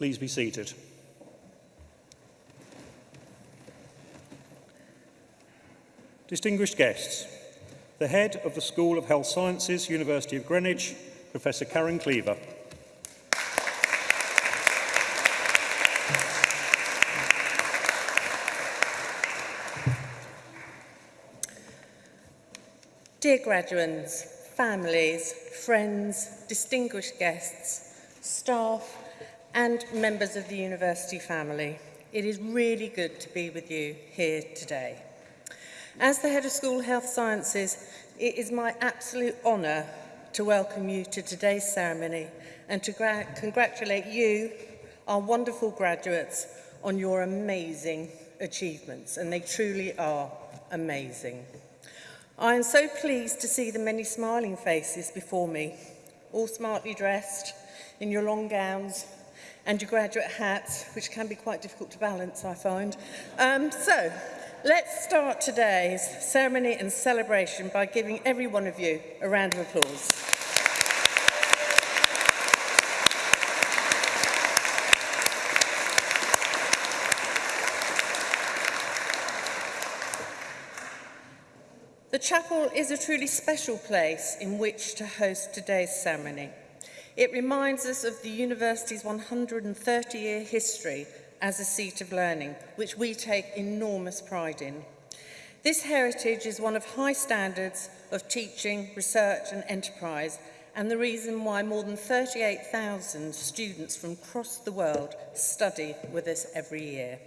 Please be seated. Distinguished guests, the head of the School of Health Sciences, University of Greenwich, Professor Karen Cleaver. Dear graduates, families, friends, distinguished guests, staff, and members of the university family. It is really good to be with you here today. As the Head of School Health Sciences, it is my absolute honour to welcome you to today's ceremony and to congratulate you, our wonderful graduates, on your amazing achievements, and they truly are amazing. I am so pleased to see the many smiling faces before me, all smartly dressed in your long gowns and your graduate hats, which can be quite difficult to balance, I find. Um, so, let's start today's ceremony and celebration by giving every one of you a round of applause. The chapel is a truly special place in which to host today's ceremony. It reminds us of the university's 130-year history as a seat of learning, which we take enormous pride in. This heritage is one of high standards of teaching, research and enterprise and the reason why more than 38,000 students from across the world study with us every year.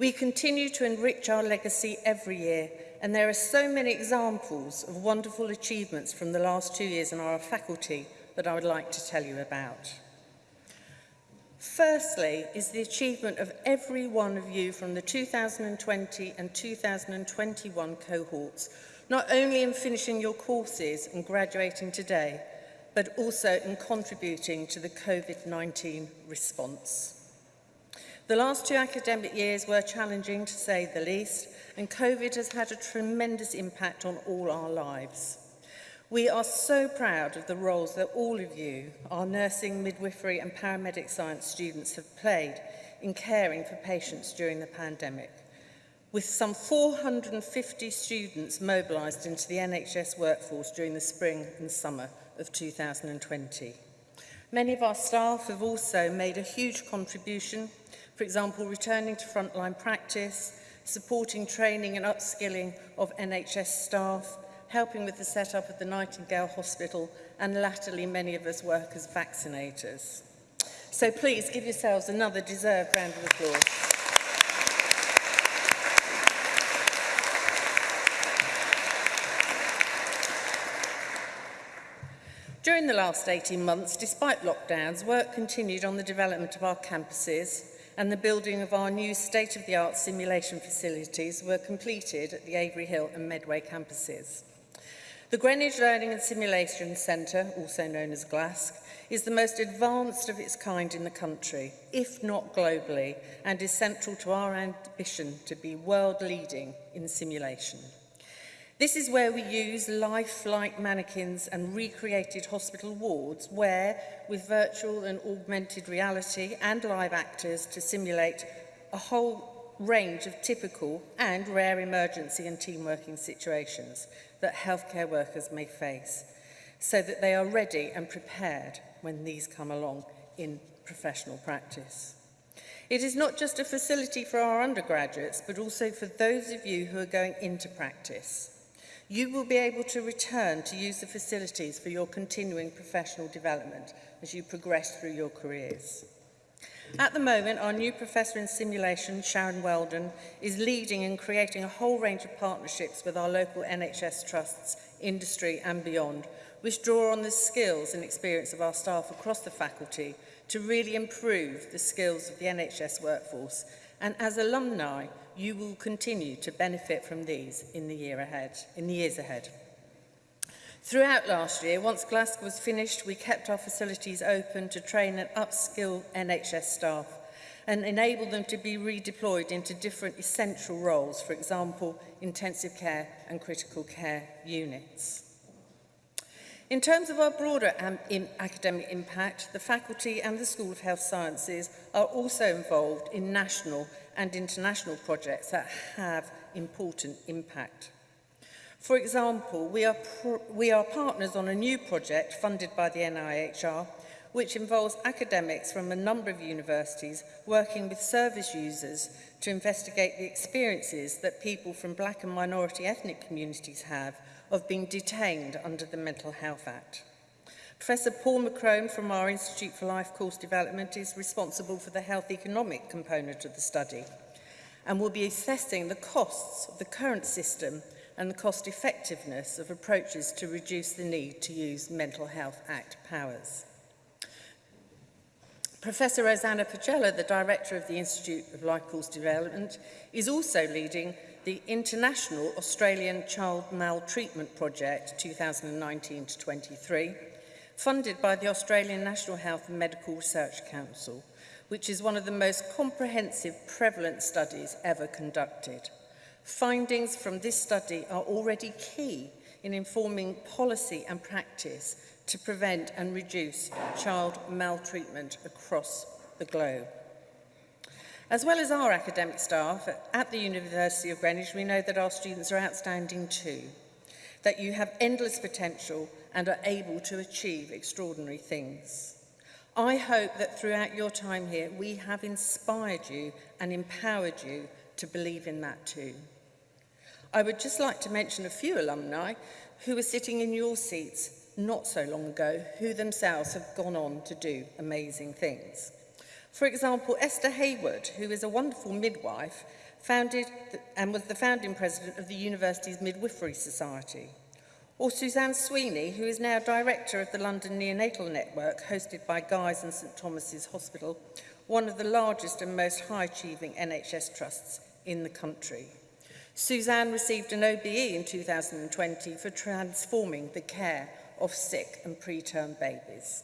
We continue to enrich our legacy every year and there are so many examples of wonderful achievements from the last two years in our faculty that I would like to tell you about. Firstly is the achievement of every one of you from the 2020 and 2021 cohorts, not only in finishing your courses and graduating today, but also in contributing to the COVID-19 response. The last two academic years were challenging to say the least, and COVID has had a tremendous impact on all our lives. We are so proud of the roles that all of you, our nursing, midwifery and paramedic science students have played in caring for patients during the pandemic. With some 450 students mobilised into the NHS workforce during the spring and summer of 2020. Many of our staff have also made a huge contribution, for example, returning to frontline practice, supporting training and upskilling of NHS staff, helping with the setup of the Nightingale Hospital, and latterly many of us work as vaccinators. So please give yourselves another deserved round of applause. During the last 18 months, despite lockdowns, work continued on the development of our campuses and the building of our new state-of-the-art simulation facilities were completed at the Avery Hill and Medway campuses. The Greenwich Learning and Simulation Centre, also known as GLASC, is the most advanced of its kind in the country, if not globally, and is central to our ambition to be world-leading in simulation. This is where we use life-like mannequins and recreated hospital wards where, with virtual and augmented reality and live actors to simulate a whole range of typical and rare emergency and team working situations, that healthcare workers may face so that they are ready and prepared when these come along in professional practice. It is not just a facility for our undergraduates, but also for those of you who are going into practice. You will be able to return to use the facilities for your continuing professional development as you progress through your careers. At the moment, our new Professor in Simulation, Sharon Weldon, is leading and creating a whole range of partnerships with our local NHS trusts, industry and beyond, which draw on the skills and experience of our staff across the faculty to really improve the skills of the NHS workforce. And as alumni, you will continue to benefit from these in the, year ahead, in the years ahead. Throughout last year, once Glasgow was finished, we kept our facilities open to train and upskill NHS staff and enable them to be redeployed into different essential roles, for example, intensive care and critical care units. In terms of our broader academic impact, the faculty and the School of Health Sciences are also involved in national and international projects that have important impact. For example, we are, we are partners on a new project funded by the NIHR, which involves academics from a number of universities working with service users to investigate the experiences that people from black and minority ethnic communities have of being detained under the Mental Health Act. Professor Paul McCrone from our Institute for Life course development is responsible for the health economic component of the study and will be assessing the costs of the current system and the cost effectiveness of approaches to reduce the need to use Mental Health Act powers. Professor Rosanna Pagella, the director of the Institute of Life Course Development, is also leading the International Australian Child Maltreatment Project 2019 to 23, funded by the Australian National Health and Medical Research Council, which is one of the most comprehensive prevalence studies ever conducted. Findings from this study are already key in informing policy and practice to prevent and reduce child maltreatment across the globe. As well as our academic staff at the University of Greenwich, we know that our students are outstanding too, that you have endless potential and are able to achieve extraordinary things. I hope that throughout your time here, we have inspired you and empowered you to believe in that too. I would just like to mention a few alumni who were sitting in your seats not so long ago, who themselves have gone on to do amazing things. For example, Esther Hayward, who is a wonderful midwife, founded and was the founding president of the university's Midwifery Society. Or Suzanne Sweeney, who is now director of the London Neonatal Network, hosted by Guy's and St Thomas's Hospital, one of the largest and most high-achieving NHS trusts in the country. Suzanne received an OBE in 2020 for transforming the care of sick and preterm babies.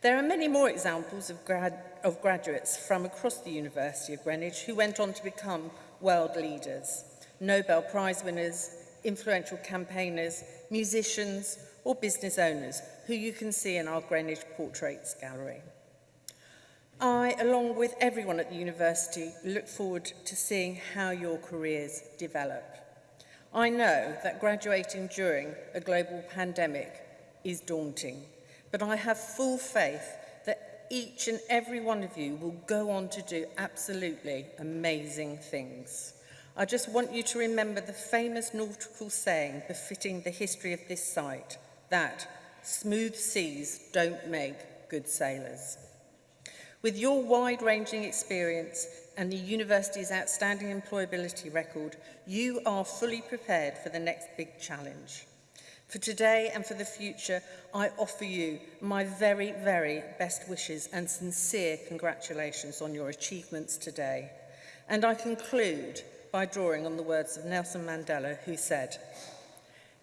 There are many more examples of, grad of graduates from across the University of Greenwich who went on to become world leaders, Nobel Prize winners, influential campaigners, musicians or business owners who you can see in our Greenwich Portraits Gallery. I, along with everyone at the university, look forward to seeing how your careers develop. I know that graduating during a global pandemic is daunting, but I have full faith that each and every one of you will go on to do absolutely amazing things. I just want you to remember the famous nautical saying befitting the history of this site, that smooth seas don't make good sailors. With your wide-ranging experience and the university's outstanding employability record, you are fully prepared for the next big challenge. For today and for the future, I offer you my very, very best wishes and sincere congratulations on your achievements today. And I conclude by drawing on the words of Nelson Mandela, who said,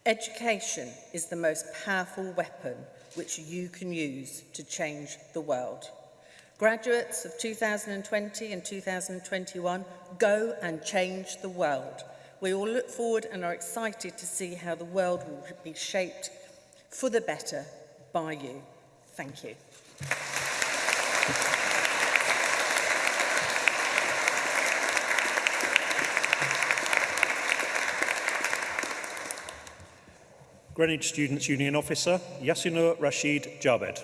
Education is the most powerful weapon which you can use to change the world. Graduates of 2020 and 2021, go and change the world. We all look forward and are excited to see how the world will be shaped for the better by you. Thank you. Greenwich Students' Union Officer Yasinur Rashid Jabed.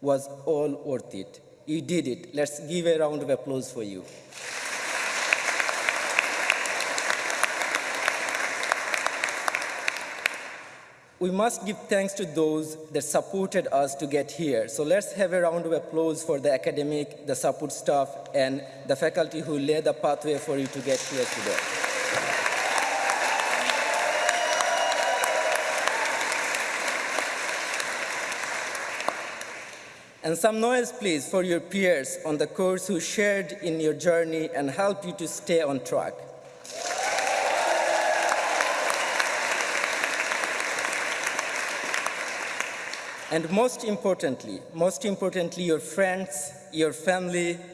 was all worth it. You did it. Let's give a round of applause for you. We must give thanks to those that supported us to get here. So let's have a round of applause for the academic, the support staff, and the faculty who laid the pathway for you to get here today. And some noise, please, for your peers on the course who shared in your journey and helped you to stay on track. And most importantly, most importantly, your friends, your family,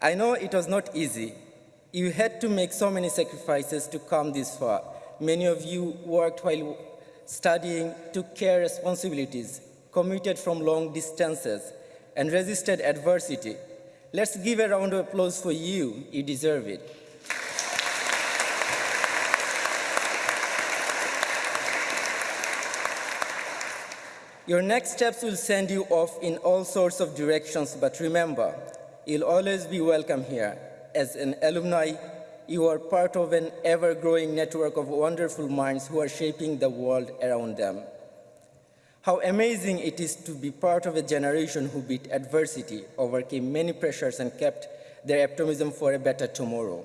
I know it was not easy. You had to make so many sacrifices to come this far. Many of you worked while studying, took care responsibilities, commuted from long distances, and resisted adversity. Let's give a round of applause for you. You deserve it. Your next steps will send you off in all sorts of directions, but remember, you'll always be welcome here. As an alumni, you are part of an ever-growing network of wonderful minds who are shaping the world around them. How amazing it is to be part of a generation who beat adversity, overcame many pressures and kept their optimism for a better tomorrow.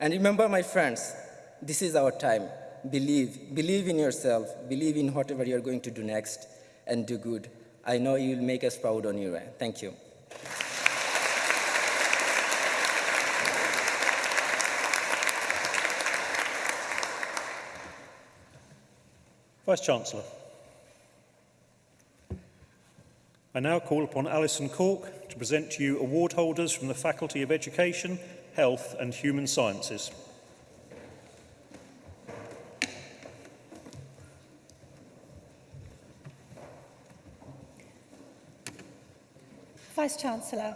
And remember, my friends, this is our time. Believe. Believe in yourself. Believe in whatever you're going to do next and do good. I know you will make us proud on your end. Eh? Thank you. Vice Chancellor. I now call upon Alison Cork to present to you award holders from the Faculty of Education, Health and Human Sciences. Vice-Chancellor,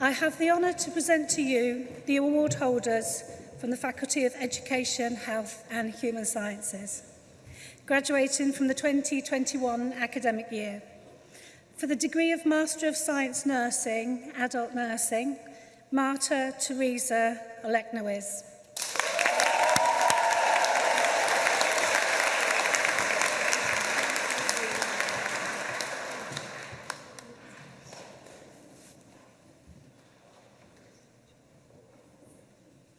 I have the honour to present to you the award holders from the Faculty of Education, Health and Human Sciences, graduating from the 2021 academic year. For the degree of Master of Science Nursing, Adult Nursing, Marta Teresa Oleknowicz.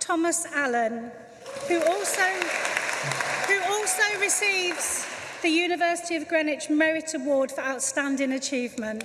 Thomas Allen, who also, who also receives the University of Greenwich Merit Award for Outstanding Achievement.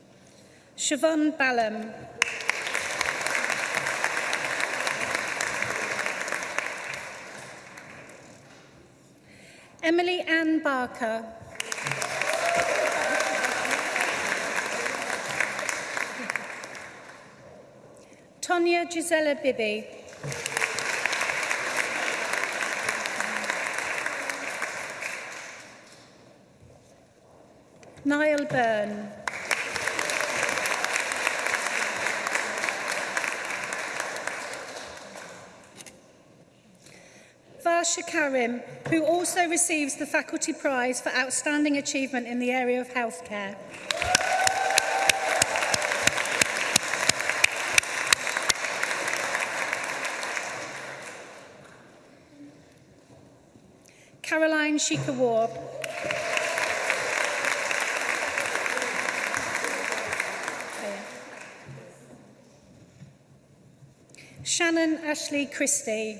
Siobhan Ballam. Emily Ann Barker. Tonya Gisela Bibby. Niall Byrne. Sarsha Karim, who also receives the Faculty Prize for Outstanding Achievement in the area of healthcare. Caroline Sheikha Warb. Shannon Ashley Christie.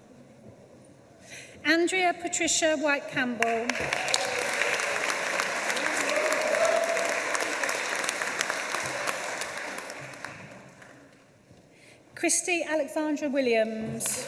Andrea Patricia White Campbell. Christy Alexandra Williams.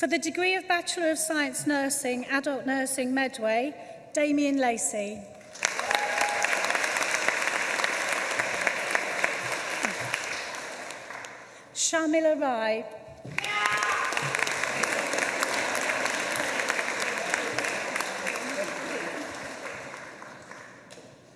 For the degree of Bachelor of Science Nursing, Adult Nursing Medway, Damien Lacey. y Rai.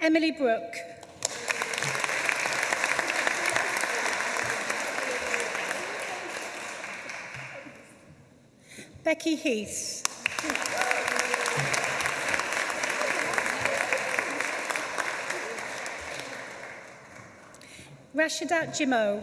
Emily Brooke. Becky Heath. Rashadat Jimo.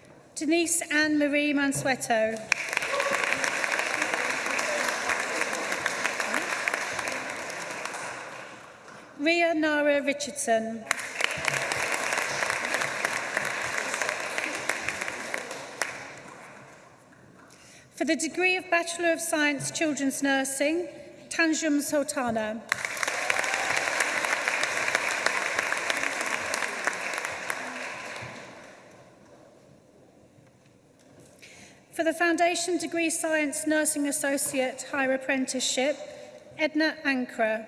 Denise Anne Marie Mansueto. Ria Nara Richardson. For the degree of Bachelor of Science Children's Nursing, Tanjum Sultana. For Foundation Degree Science Nursing Associate Higher Apprenticeship, Edna Ankra.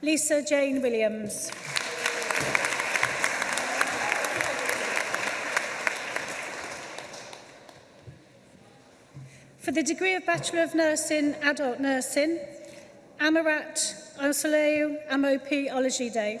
Lisa Jane Williams. For the degree of Bachelor of Nursing, Adult Nursing, Amarat Osaleu Amopology Day.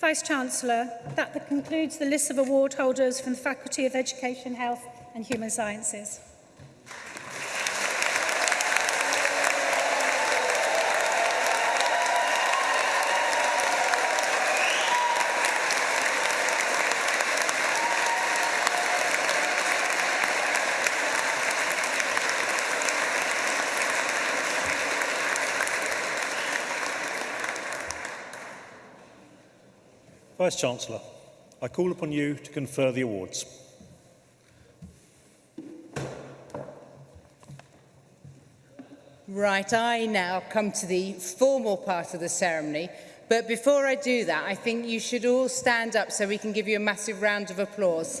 Vice-Chancellor, that concludes the list of award holders from the Faculty of Education, Health and Human Sciences. Vice-Chancellor, I call upon you to confer the awards. Right, I now come to the formal part of the ceremony. But before I do that, I think you should all stand up so we can give you a massive round of applause.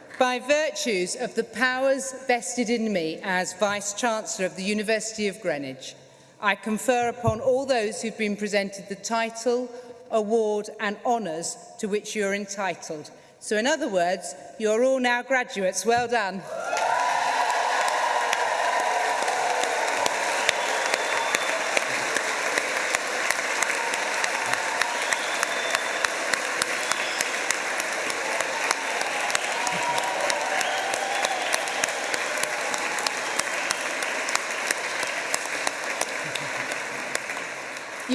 by virtues of the powers vested in me as Vice-Chancellor of the University of Greenwich, I confer upon all those who've been presented the title, award and honours to which you're entitled. So in other words, you're all now graduates. Well done.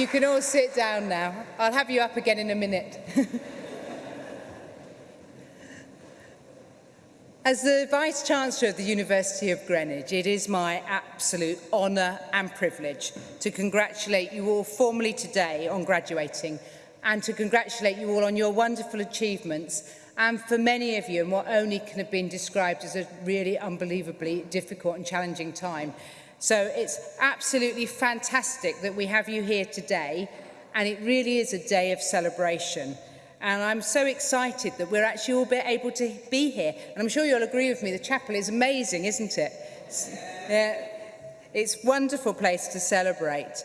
can all sit down now. I'll have you up again in a minute. As the Vice-Chancellor of the University of Greenwich, it is my absolute honour and privilege to congratulate you all formally today on graduating and to congratulate you all on your wonderful achievements and for many of you in what only can have been described as a really unbelievably difficult and challenging time. So it's absolutely fantastic that we have you here today and it really is a day of celebration. And I'm so excited that we're actually all able to be here. And I'm sure you'll agree with me, the chapel is amazing, isn't it? It's, yeah, it's a wonderful place to celebrate.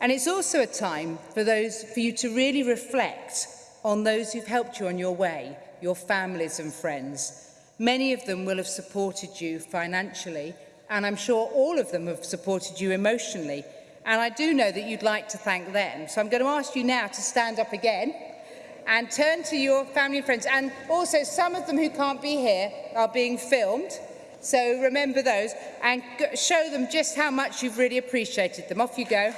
And it's also a time for those for you to really reflect on those who've helped you on your way, your families and friends. Many of them will have supported you financially and I'm sure all of them have supported you emotionally. And I do know that you'd like to thank them. So I'm going to ask you now to stand up again and turn to your family and friends. And also some of them who can't be here are being filmed. So remember those and show them just how much you've really appreciated them. Off you go.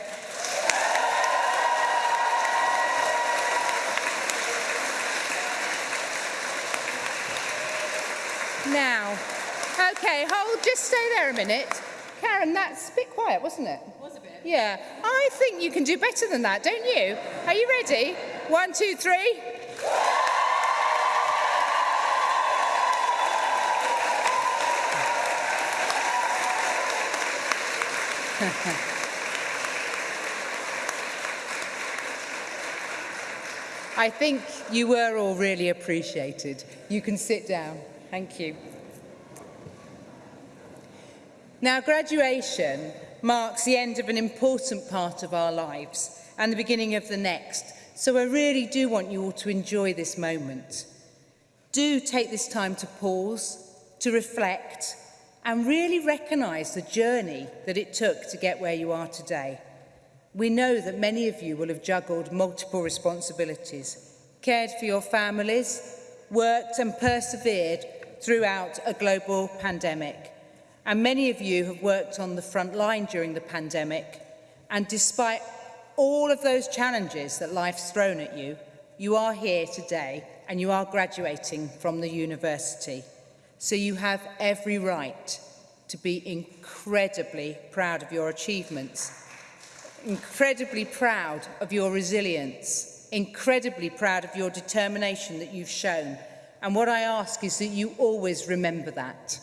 just stay there a minute. Karen, that's a bit quiet, wasn't it? It was a bit. Yeah. I think you can do better than that, don't you? Are you ready? One, two, three. I think you were all really appreciated. You can sit down. Thank you. Now, graduation marks the end of an important part of our lives and the beginning of the next. So I really do want you all to enjoy this moment. Do take this time to pause, to reflect, and really recognise the journey that it took to get where you are today. We know that many of you will have juggled multiple responsibilities, cared for your families, worked and persevered throughout a global pandemic and many of you have worked on the front line during the pandemic, and despite all of those challenges that life's thrown at you, you are here today and you are graduating from the university. So you have every right to be incredibly proud of your achievements, incredibly proud of your resilience, incredibly proud of your determination that you've shown. And what I ask is that you always remember that.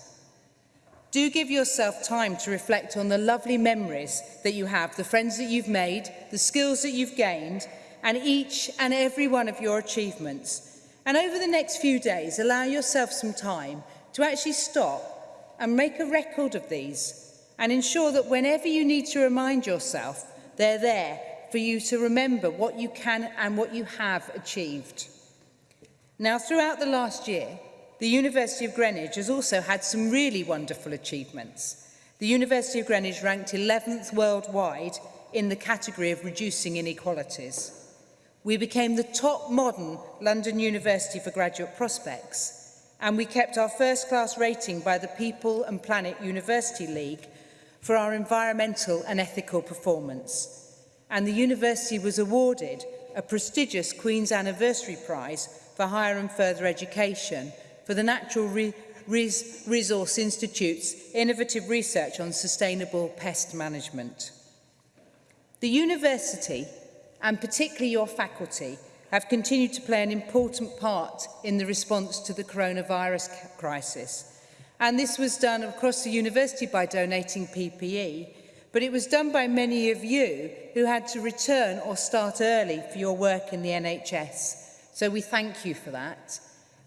Do give yourself time to reflect on the lovely memories that you have, the friends that you've made, the skills that you've gained, and each and every one of your achievements. And over the next few days, allow yourself some time to actually stop and make a record of these and ensure that whenever you need to remind yourself, they're there for you to remember what you can and what you have achieved. Now, throughout the last year, The University of Greenwich has also had some really wonderful achievements. The University of Greenwich ranked 11th worldwide in the category of reducing inequalities. We became the top modern London University for graduate prospects and we kept our first class rating by the People and Planet University League for our environmental and ethical performance. And the university was awarded a prestigious Queen's Anniversary Prize for Higher and Further Education for the Natural Re Res Resource Institute's innovative research on sustainable pest management. The university, and particularly your faculty, have continued to play an important part in the response to the coronavirus crisis. And this was done across the university by donating PPE, but it was done by many of you who had to return or start early for your work in the NHS. So we thank you for that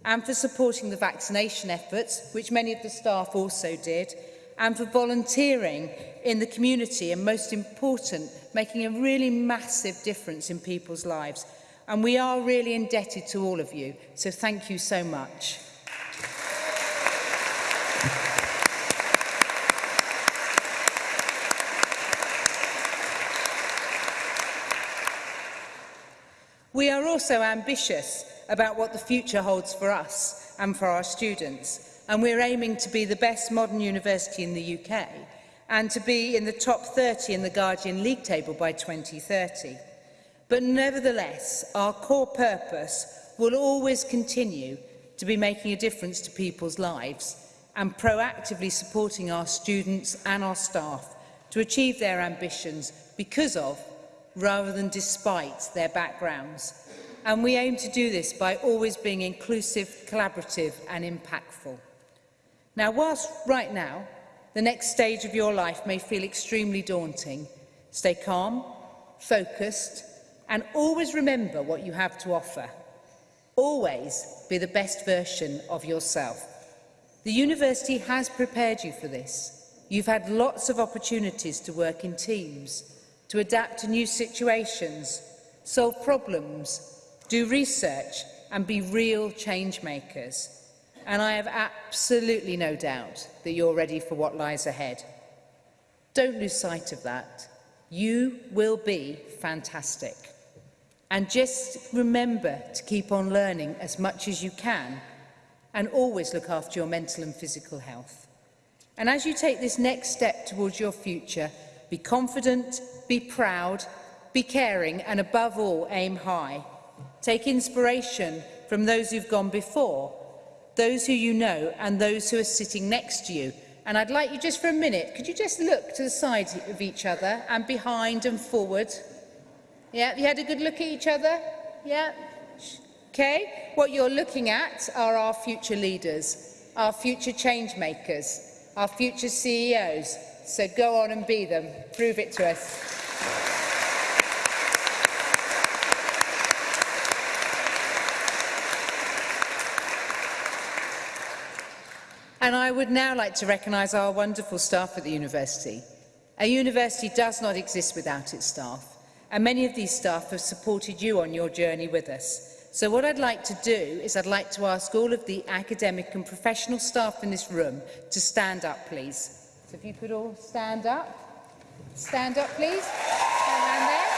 and for supporting the vaccination efforts, which many of the staff also did, and for volunteering in the community and most important, making a really massive difference in people's lives. And we are really indebted to all of you, so thank you so much. We are also ambitious about what the future holds for us and for our students. And we're aiming to be the best modern university in the UK and to be in the top 30 in the Guardian League table by 2030. But nevertheless, our core purpose will always continue to be making a difference to people's lives and proactively supporting our students and our staff to achieve their ambitions because of, rather than despite, their backgrounds and we aim to do this by always being inclusive, collaborative and impactful. Now, whilst right now the next stage of your life may feel extremely daunting, stay calm, focused and always remember what you have to offer. Always be the best version of yourself. The university has prepared you for this. You've had lots of opportunities to work in teams, to adapt to new situations, solve problems do research and be real change makers. And I have absolutely no doubt that you're ready for what lies ahead. Don't lose sight of that. You will be fantastic. And just remember to keep on learning as much as you can and always look after your mental and physical health. And as you take this next step towards your future, be confident, be proud, be caring, and above all, aim high. Take inspiration from those who've gone before, those who you know and those who are sitting next to you. And I'd like you just for a minute, could you just look to the side of each other and behind and forward? Yeah, you had a good look at each other? Yeah. Okay, what you're looking at are our future leaders, our future change makers, our future CEOs. So go on and be them. Prove it to us. And I would now like to recognise our wonderful staff at the university. A university does not exist without its staff, and many of these staff have supported you on your journey with us. So what I'd like to do is I'd like to ask all of the academic and professional staff in this room to stand up, please. So if you could all stand up. Stand up, please. Stand there.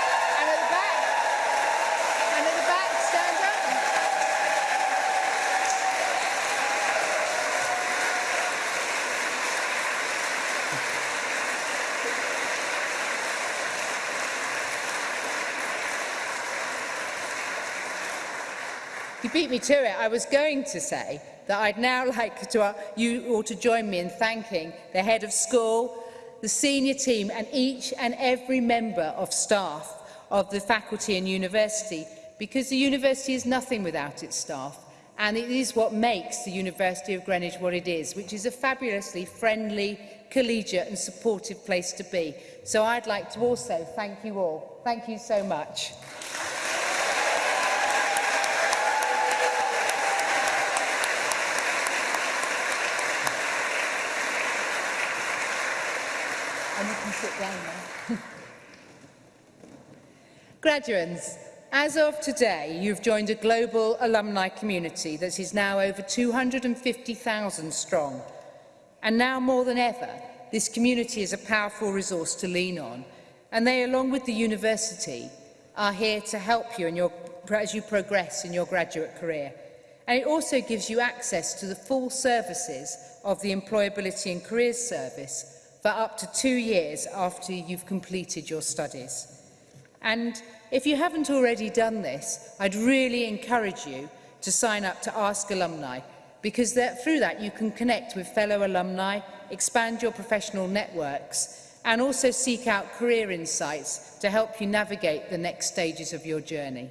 You beat me to it. I was going to say that I'd now like to, uh, you all to join me in thanking the head of school, the senior team and each and every member of staff of the faculty and university because the university is nothing without its staff and it is what makes the University of Greenwich what it is, which is a fabulously friendly, collegiate and supportive place to be. So I'd like to also thank you all. Thank you so much. Graduates, as of today, you've joined a global alumni community that is now over 250,000 strong. And now more than ever, this community is a powerful resource to lean on. And they, along with the university, are here to help you in your, as you progress in your graduate career. And it also gives you access to the full services of the Employability and Careers Service for up to two years after you've completed your studies. And if you haven't already done this, I'd really encourage you to sign up to Ask Alumni, because that, through that you can connect with fellow alumni, expand your professional networks, and also seek out career insights to help you navigate the next stages of your journey.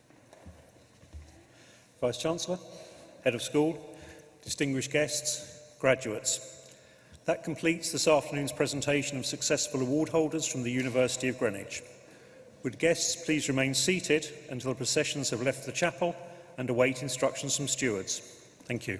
Vice-Chancellor, Head of School, distinguished guests, graduates. That completes this afternoon's presentation of successful award holders from the University of Greenwich. Would guests please remain seated until the processions have left the chapel and await instructions from stewards. Thank you.